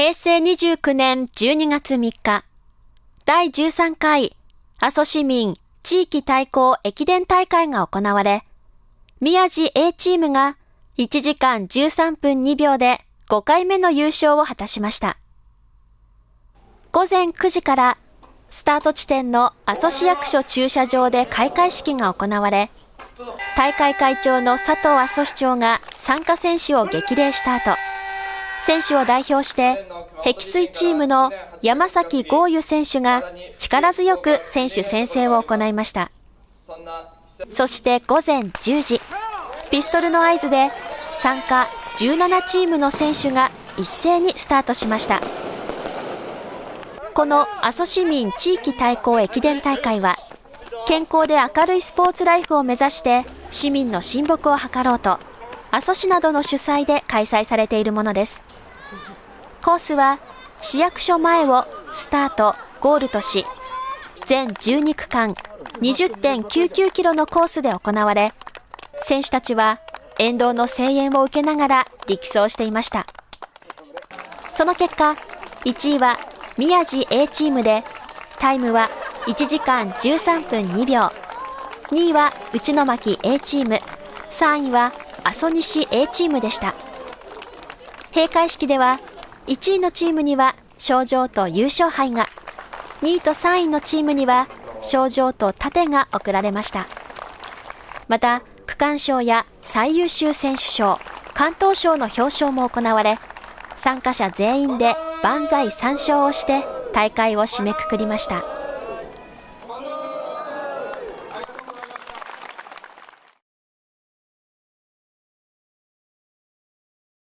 平成29年12月3日、第13回阿蘇市民地域対抗駅伝大会が行われ、宮地 A チームが1時間13分2秒で5回目の優勝を果たしました。午前9時からスタート地点の阿蘇市役所駐車場で開会式が行われ、大会会長の佐藤阿蘇市長が参加選手を激励した後、選手を代表して碧水チームの山崎豪優選手が力強く選手宣誓を行いました。そして午前10時、ピストルの合図で参加17チームの選手が一斉にスタートしました。この阿蘇市民地域対抗駅伝大会は、健康で明るいスポーツライフを目指して市民の親睦を図ろうと、阿蘇市などの主催で開催されているものです。コースは市役所前をスタート、ゴールとし、全12区間20.99キロのコースで行われ、選手たちは沿道の声援を受けながら力走していました。その結果、1位は宮地 A チームで、タイムは1時間13分2秒。2位は内巻 A チーム、3位は阿蘇西 A チームでした。閉会式では、1位のチームには賞状と優勝杯が、2位と3位のチームには賞状と盾が贈られました。また、区間賞や最優秀選手賞、関東賞の表彰も行われ、参加者全員で万歳三唱をして大会を締めくくりました。